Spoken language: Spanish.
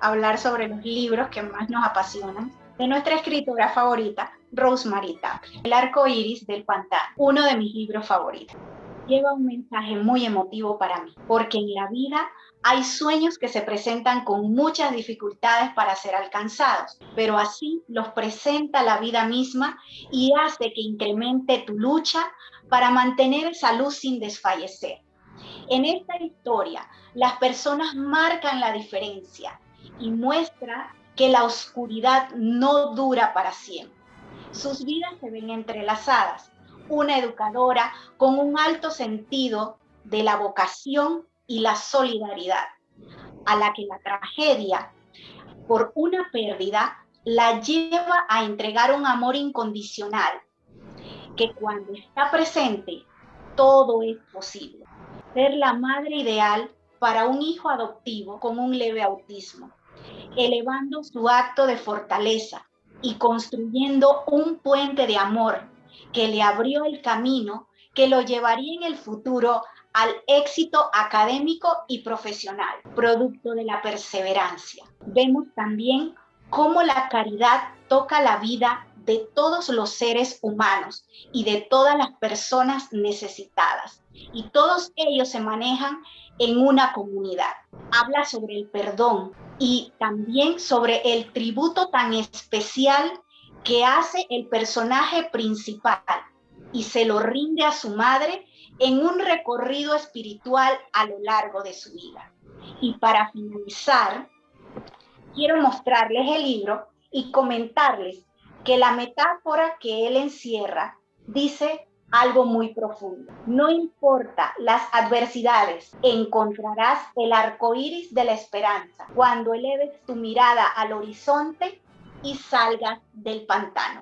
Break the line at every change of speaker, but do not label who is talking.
hablar sobre los libros que más nos apasionan de nuestra escritora favorita, Rosemary Tapia. El arco iris del pantano, uno de mis libros favoritos. Lleva un mensaje muy emotivo para mí, porque en la vida hay sueños que se presentan con muchas dificultades para ser alcanzados, pero así los presenta la vida misma y hace que incremente tu lucha para mantener esa luz sin desfallecer. En esta historia, las personas marcan la diferencia y muestra que la oscuridad no dura para siempre. Sus vidas se ven entrelazadas. Una educadora con un alto sentido de la vocación y la solidaridad, a la que la tragedia por una pérdida la lleva a entregar un amor incondicional, que cuando está presente, todo es posible. Ser la madre ideal para un hijo adoptivo con un leve autismo elevando su acto de fortaleza y construyendo un puente de amor que le abrió el camino que lo llevaría en el futuro al éxito académico y profesional, producto de la perseverancia. Vemos también cómo la caridad toca la vida de todos los seres humanos y de todas las personas necesitadas. Y todos ellos se manejan en una comunidad. Habla sobre el perdón y también sobre el tributo tan especial que hace el personaje principal y se lo rinde a su madre en un recorrido espiritual a lo largo de su vida. Y para finalizar, quiero mostrarles el libro y comentarles que la metáfora que él encierra dice algo muy profundo. No importa las adversidades, encontrarás el arco iris de la esperanza cuando eleves tu mirada al horizonte y salgas del pantano.